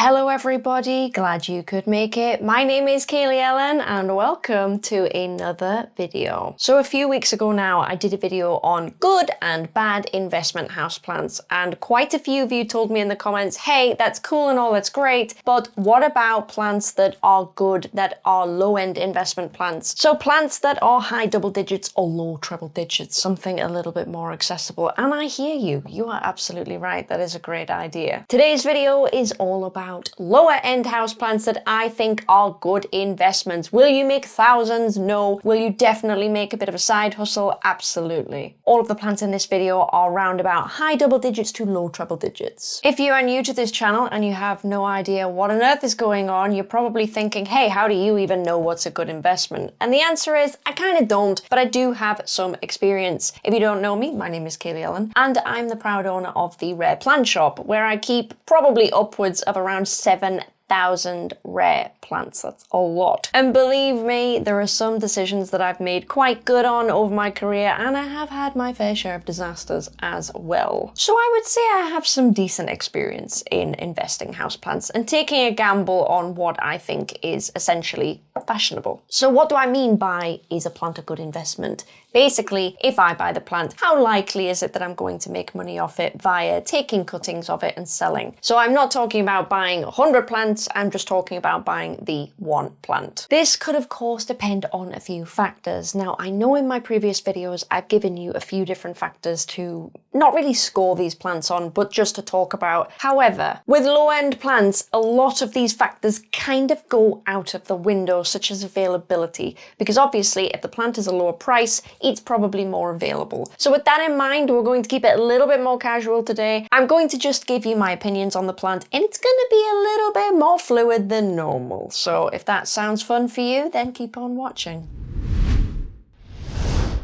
Hello everybody, glad you could make it. My name is Kaylee Ellen and welcome to another video. So a few weeks ago now I did a video on good and bad investment houseplants and quite a few of you told me in the comments, hey that's cool and all, that's great, but what about plants that are good, that are low-end investment plants? So plants that are high double digits or low treble digits, something a little bit more accessible. And I hear you, you are absolutely right, that is a great idea. Today's video is all about about lower end houseplants that I think are good investments. Will you make thousands? No. Will you definitely make a bit of a side hustle? Absolutely. All of the plants in this video are around about high double digits to low treble digits. If you are new to this channel and you have no idea what on earth is going on, you're probably thinking, hey, how do you even know what's a good investment? And the answer is, I kind of don't, but I do have some experience. If you don't know me, my name is Kaylee Ellen, and I'm the proud owner of the Rare Plant Shop, where I keep probably upwards of around around 7,000 rare plants. That's a lot. And believe me, there are some decisions that I've made quite good on over my career, and I have had my fair share of disasters as well. So I would say I have some decent experience in investing houseplants and taking a gamble on what I think is essentially fashionable. So what do I mean by is a plant a good investment? Basically, if I buy the plant, how likely is it that I'm going to make money off it via taking cuttings of it and selling? So I'm not talking about buying 100 plants, I'm just talking about buying the one plant. This could of course depend on a few factors. Now I know in my previous videos I've given you a few different factors to not really score these plants on, but just to talk about. However, with low-end plants, a lot of these factors kind of go out of the window, such as availability, because obviously if the plant is a lower price, it's probably more available. So with that in mind, we're going to keep it a little bit more casual today. I'm going to just give you my opinions on the plant, and it's going to be a little bit more fluid than normal. So if that sounds fun for you, then keep on watching.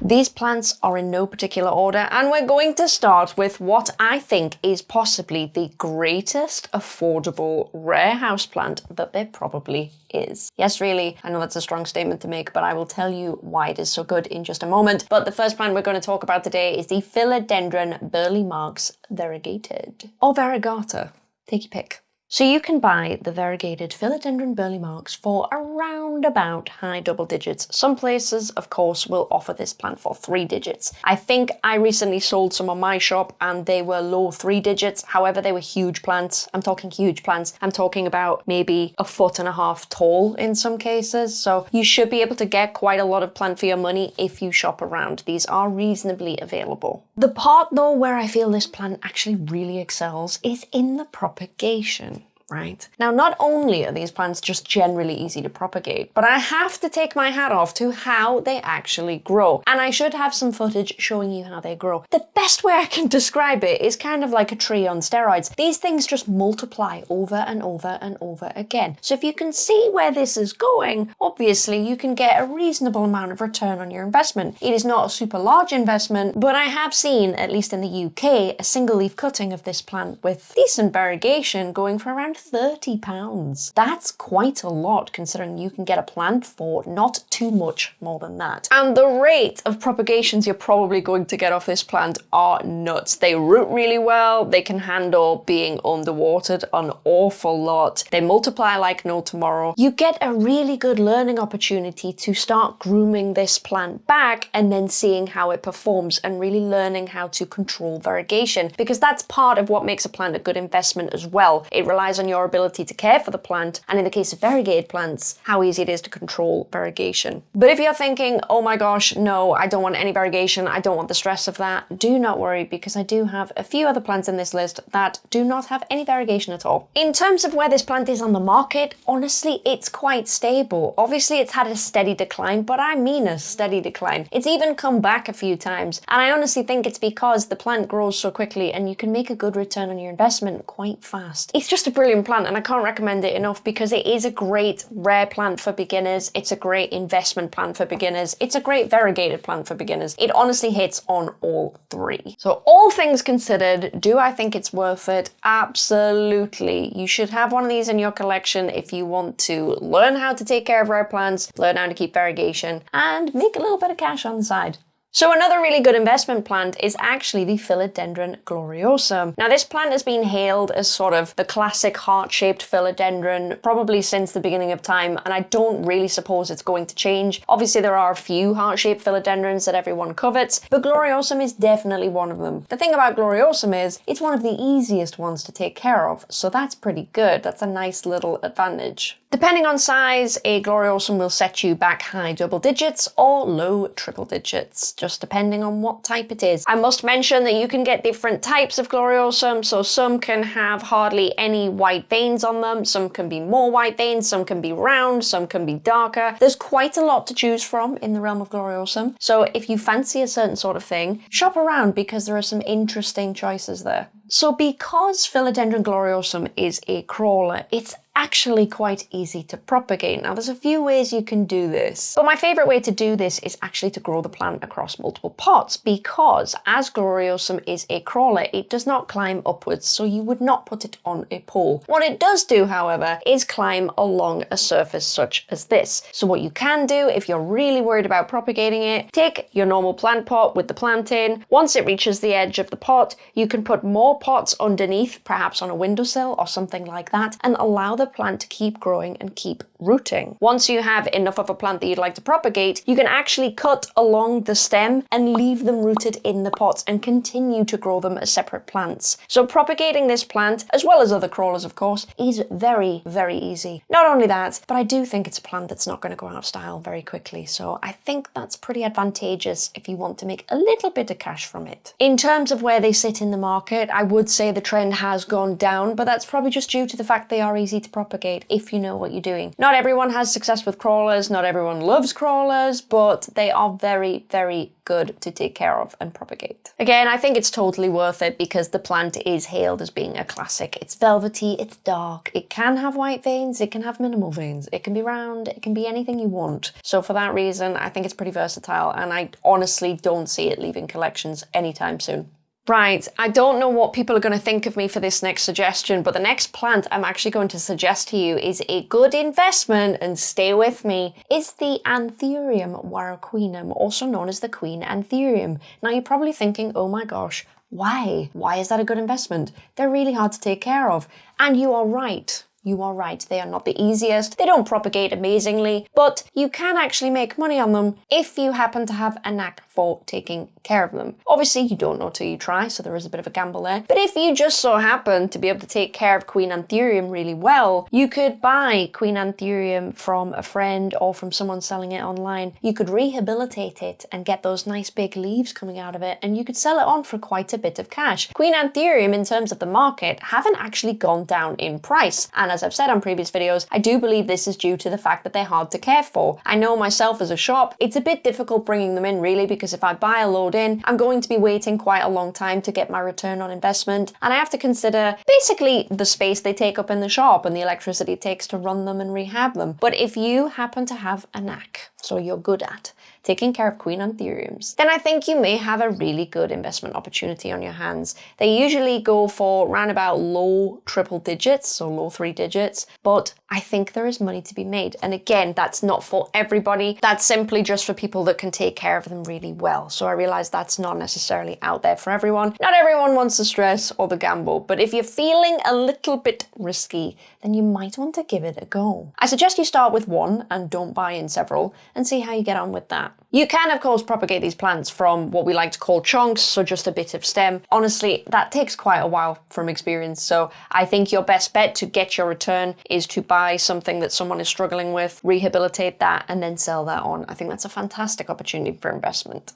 These plants are in no particular order and we're going to start with what I think is possibly the greatest affordable rare house plant that there probably is. Yes, really, I know that's a strong statement to make, but I will tell you why it is so good in just a moment. But the first plant we're going to talk about today is the Philodendron Burle Marx variegated, or variegata. Take your pick. So you can buy the variegated Philodendron Burle Marx for around about high double digits. Some places, of course, will offer this plant for three digits. I think I recently sold some on my shop and they were low three digits. However, they were huge plants. I'm talking huge plants. I'm talking about maybe a foot and a half tall in some cases. So you should be able to get quite a lot of plant for your money if you shop around. These are reasonably available. The part though where I feel this plant actually really excels is in the propagation right? Now, not only are these plants just generally easy to propagate, but I have to take my hat off to how they actually grow. And I should have some footage showing you how they grow. The best way I can describe it is kind of like a tree on steroids. These things just multiply over and over and over again. So if you can see where this is going, obviously you can get a reasonable amount of return on your investment. It is not a super large investment, but I have seen, at least in the UK, a single leaf cutting of this plant with decent variegation going for around £30. That's quite a lot considering you can get a plant for not too much more than that. And the rate of propagations you're probably going to get off this plant are nuts. They root really well, they can handle being underwatered an awful lot, they multiply like no tomorrow. You get a really good learning opportunity to start grooming this plant back and then seeing how it performs and really learning how to control variegation because that's part of what makes a plant a good investment as well. It relies on your ability to care for the plant, and in the case of variegated plants, how easy it is to control variegation. But if you're thinking, oh my gosh, no, I don't want any variegation, I don't want the stress of that, do not worry because I do have a few other plants in this list that do not have any variegation at all. In terms of where this plant is on the market, honestly, it's quite stable. Obviously, it's had a steady decline, but I mean a steady decline. It's even come back a few times, and I honestly think it's because the plant grows so quickly and you can make a good return on your investment quite fast. It's just a brilliant plant and I can't recommend it enough because it is a great rare plant for beginners. It's a great investment plant for beginners. It's a great variegated plant for beginners. It honestly hits on all three. So all things considered, do I think it's worth it? Absolutely. You should have one of these in your collection if you want to learn how to take care of rare plants, learn how to keep variegation, and make a little bit of cash on the side. So another really good investment plant is actually the Philodendron gloriosum. Now this plant has been hailed as sort of the classic heart-shaped philodendron probably since the beginning of time and I don't really suppose it's going to change. Obviously there are a few heart-shaped philodendrons that everyone covets, but gloriosum is definitely one of them. The thing about gloriosum is it's one of the easiest ones to take care of, so that's pretty good. That's a nice little advantage. Depending on size, a gloriosum will set you back high double digits or low triple digits just depending on what type it is. I must mention that you can get different types of gloriosum, so some can have hardly any white veins on them, some can be more white veins, some can be round, some can be darker. There's quite a lot to choose from in the realm of gloriosum, so if you fancy a certain sort of thing, shop around because there are some interesting choices there. So because Philodendron gloriosum is a crawler, it's actually quite easy to propagate. Now there's a few ways you can do this, but my favorite way to do this is actually to grow the plant across multiple pots because as gloriosum is a crawler, it does not climb upwards, so you would not put it on a pole. What it does do, however, is climb along a surface such as this. So what you can do if you're really worried about propagating it, take your normal plant pot with the plant in. Once it reaches the edge of the pot, you can put more pots underneath, perhaps on a windowsill or something like that, and allow the plant to keep growing and keep rooting. Once you have enough of a plant that you'd like to propagate, you can actually cut along the stem and leave them rooted in the pots and continue to grow them as separate plants. So propagating this plant, as well as other crawlers of course, is very, very easy. Not only that, but I do think it's a plant that's not going to go out of style very quickly, so I think that's pretty advantageous if you want to make a little bit of cash from it. In terms of where they sit in the market, I would say the trend has gone down, but that's probably just due to the fact they are easy to propagate if you know what you're doing. Not everyone has success with crawlers, not everyone loves crawlers, but they are very, very good to take care of and propagate. Again, I think it's totally worth it because the plant is hailed as being a classic. It's velvety, it's dark, it can have white veins, it can have minimal veins, it can be round, it can be anything you want. So for that reason, I think it's pretty versatile and I honestly don't see it leaving collections anytime soon. Right, I don't know what people are going to think of me for this next suggestion, but the next plant I'm actually going to suggest to you is a good investment, and stay with me, is the Anthurium warocqueanum, also known as the Queen Anthurium. Now you're probably thinking, oh my gosh, why? Why is that a good investment? They're really hard to take care of. And you are right. You are right, they are not the easiest, they don't propagate amazingly, but you can actually make money on them if you happen to have a knack for taking care of them. Obviously, you don't know till you try, so there is a bit of a gamble there. But if you just so happen to be able to take care of Queen Anthurium really well, you could buy Queen Anthurium from a friend or from someone selling it online. You could rehabilitate it and get those nice big leaves coming out of it, and you could sell it on for quite a bit of cash. Queen Anthurium, in terms of the market, haven't actually gone down in price. And as I've said on previous videos, I do believe this is due to the fact that they're hard to care for. I know myself as a shop, it's a bit difficult bringing them in really because if I buy a load in, I'm going to be waiting quite a long time to get my return on investment. And I have to consider basically the space they take up in the shop and the electricity it takes to run them and rehab them. But if you happen to have a knack, so you're good at, taking care of queen anthuriums, then I think you may have a really good investment opportunity on your hands. They usually go for around about low triple digits, so low three digits, but I think there is money to be made. And again, that's not for everybody. That's simply just for people that can take care of them really well. So I realize that's not necessarily out there for everyone. Not everyone wants the stress or the gamble, but if you're feeling a little bit risky, then you might want to give it a go. I suggest you start with one and don't buy in several and see how you get on with that. You can, of course, propagate these plants from what we like to call chunks, so just a bit of stem. Honestly, that takes quite a while from experience, so I think your best bet to get your return is to buy something that someone is struggling with, rehabilitate that, and then sell that on. I think that's a fantastic opportunity for investment.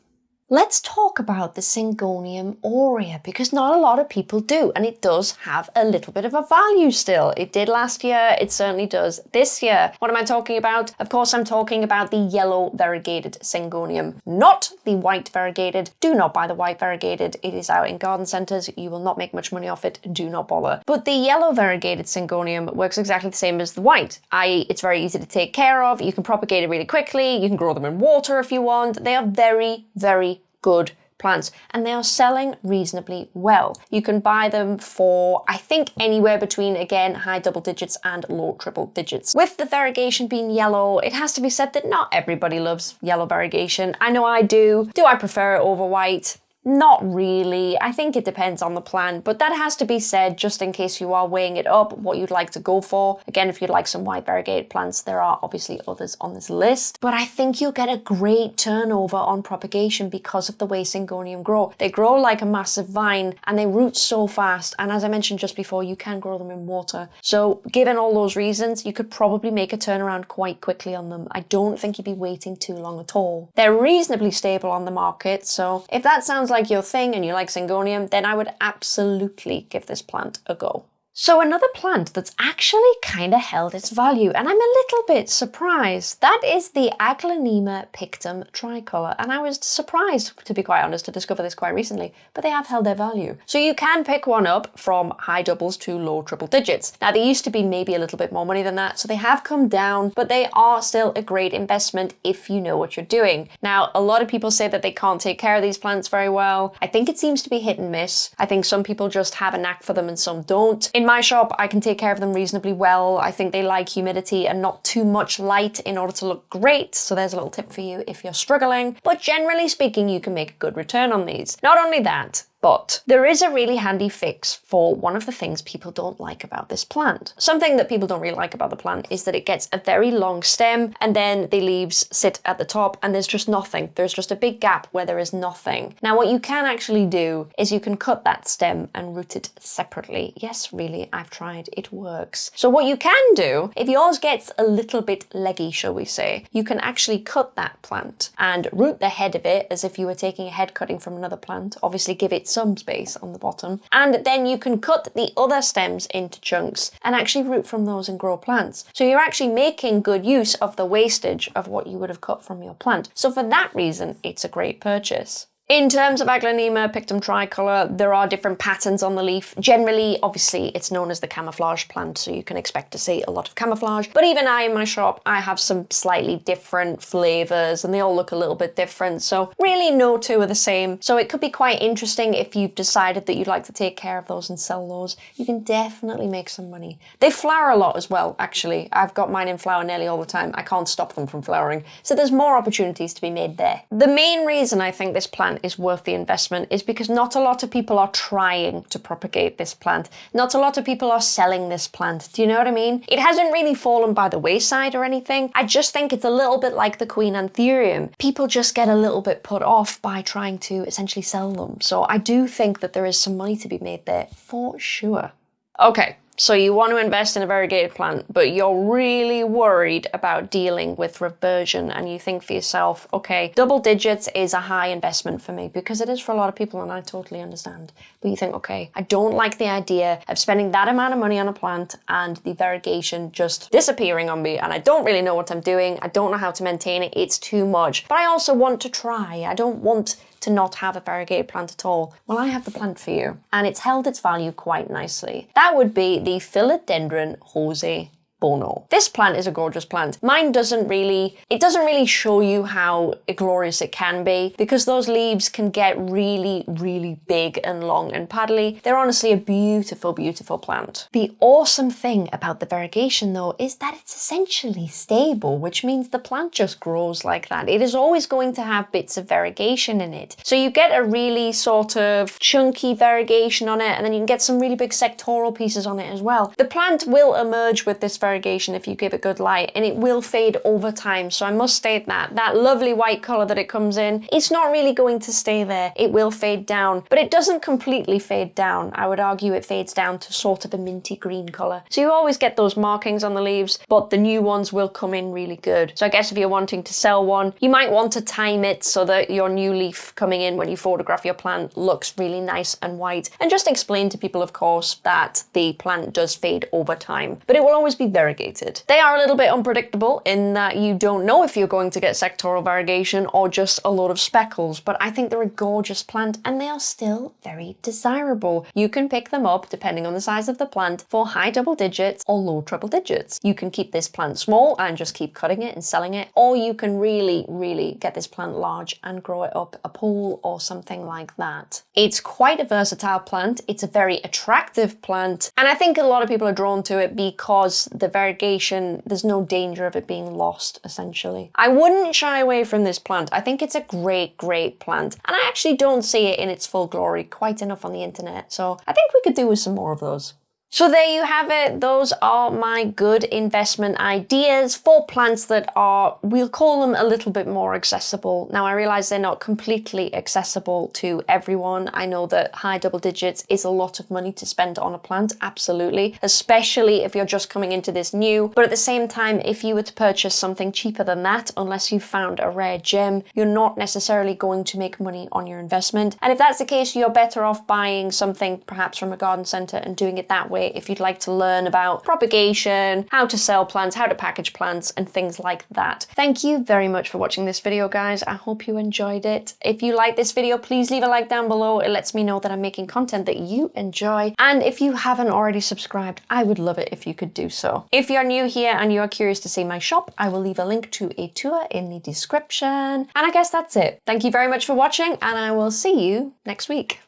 Let's talk about the Syngonium aurea because not a lot of people do and it does have a little bit of a value still. It did last year, it certainly does this year. What am I talking about? Of course I'm talking about the yellow variegated Syngonium, not the white variegated. Do not buy the white variegated, it is out in garden centres, you will not make much money off it, do not bother. But the yellow variegated Syngonium works exactly the same as the white, i.e. it's very easy to take care of, you can propagate it really quickly, you can grow them in water if you want, they are very, very good plants and they are selling reasonably well. You can buy them for, I think, anywhere between, again, high double digits and low triple digits. With the variegation being yellow, it has to be said that not everybody loves yellow variegation. I know I do. Do I prefer it over white? Not really. I think it depends on the plan, but that has to be said just in case you are weighing it up, what you'd like to go for. Again, if you'd like some white variegated plants, there are obviously others on this list, but I think you'll get a great turnover on propagation because of the way Syngonium grow. They grow like a massive vine and they root so fast. And as I mentioned just before, you can grow them in water. So given all those reasons, you could probably make a turnaround quite quickly on them. I don't think you'd be waiting too long at all. They're reasonably stable on the market. So if that sounds like like your thing and you like Syngonium, then I would absolutely give this plant a go. So another plant that's actually kind of held its value, and I'm a little bit surprised. That is the Aglaonema pictum tricolor, and I was surprised, to be quite honest, to discover this quite recently, but they have held their value. So you can pick one up from high doubles to low triple digits. Now they used to be maybe a little bit more money than that, so they have come down, but they are still a great investment if you know what you're doing. Now, a lot of people say that they can't take care of these plants very well. I think it seems to be hit and miss. I think some people just have a knack for them and some don't. In my shop, I can take care of them reasonably well. I think they like humidity and not too much light in order to look great. So there's a little tip for you if you're struggling. But generally speaking, you can make a good return on these. Not only that, but there is a really handy fix for one of the things people don't like about this plant. Something that people don't really like about the plant is that it gets a very long stem and then the leaves sit at the top and there's just nothing. There's just a big gap where there is nothing. Now what you can actually do is you can cut that stem and root it separately. Yes, really, I've tried. It works. So what you can do, if yours gets a little bit leggy, shall we say, you can actually cut that plant and root the head of it as if you were taking a head cutting from another plant. Obviously give it some space on the bottom. And then you can cut the other stems into chunks and actually root from those and grow plants. So you're actually making good use of the wastage of what you would have cut from your plant. So for that reason, it's a great purchase. In terms of Aglaonema pictum tricolor, there are different patterns on the leaf. Generally, obviously, it's known as the camouflage plant, so you can expect to see a lot of camouflage. But even I, in my shop, I have some slightly different flavors, and they all look a little bit different, so really no two are the same. So it could be quite interesting if you've decided that you'd like to take care of those and sell those. You can definitely make some money. They flower a lot as well, actually. I've got mine in flower nearly all the time. I can't stop them from flowering, so there's more opportunities to be made there. The main reason I think this plant is worth the investment is because not a lot of people are trying to propagate this plant. Not a lot of people are selling this plant. Do you know what I mean? It hasn't really fallen by the wayside or anything. I just think it's a little bit like the Queen Anthurium. People just get a little bit put off by trying to essentially sell them. So I do think that there is some money to be made there for sure. Okay, so you want to invest in a variegated plant, but you're really worried about dealing with reversion and you think for yourself, okay, double digits is a high investment for me because it is for a lot of people and I totally understand. But you think, okay, I don't like the idea of spending that amount of money on a plant and the variegation just disappearing on me and I don't really know what I'm doing. I don't know how to maintain it. It's too much. But I also want to try. I don't want to not have a variegated plant at all? Well, I have the plant for you, and it's held its value quite nicely. That would be the Philodendron Jose Buono. This plant is a gorgeous plant. Mine doesn't really, it doesn't really show you how glorious it can be because those leaves can get really, really big and long and paddly. They're honestly a beautiful, beautiful plant. The awesome thing about the variegation though is that it's essentially stable, which means the plant just grows like that. It is always going to have bits of variegation in it. So you get a really sort of chunky variegation on it and then you can get some really big sectoral pieces on it as well. The plant will emerge with this variegation if you give it good light and it will fade over time. So I must state that. That lovely white colour that it comes in, it's not really going to stay there. It will fade down, but it doesn't completely fade down. I would argue it fades down to sort of a minty green colour. So you always get those markings on the leaves, but the new ones will come in really good. So I guess if you're wanting to sell one, you might want to time it so that your new leaf coming in when you photograph your plant looks really nice and white. And just explain to people, of course, that the plant does fade over time, but it will always be variegated. They are a little bit unpredictable in that you don't know if you're going to get sectoral variegation or just a lot of speckles, but I think they're a gorgeous plant and they are still very desirable. You can pick them up depending on the size of the plant for high double digits or low triple digits. You can keep this plant small and just keep cutting it and selling it, or you can really, really get this plant large and grow it up a pool or something like that. It's quite a versatile plant. It's a very attractive plant. And I think a lot of people are drawn to it because the variegation, there's no danger of it being lost, essentially. I wouldn't shy away from this plant. I think it's a great, great plant. And I actually don't see it in its full glory quite enough on the internet. So I think we could do with some more of those. So there you have it. Those are my good investment ideas for plants that are, we'll call them a little bit more accessible. Now I realize they're not completely accessible to everyone. I know that high double digits is a lot of money to spend on a plant, absolutely, especially if you're just coming into this new. But at the same time, if you were to purchase something cheaper than that, unless you found a rare gem, you're not necessarily going to make money on your investment. And if that's the case, you're better off buying something perhaps from a garden center and doing it that way way if you'd like to learn about propagation, how to sell plants, how to package plants, and things like that. Thank you very much for watching this video, guys. I hope you enjoyed it. If you like this video, please leave a like down below. It lets me know that I'm making content that you enjoy. And if you haven't already subscribed, I would love it if you could do so. If you're new here and you're curious to see my shop, I will leave a link to a tour in the description. And I guess that's it. Thank you very much for watching, and I will see you next week.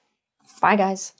Bye, guys.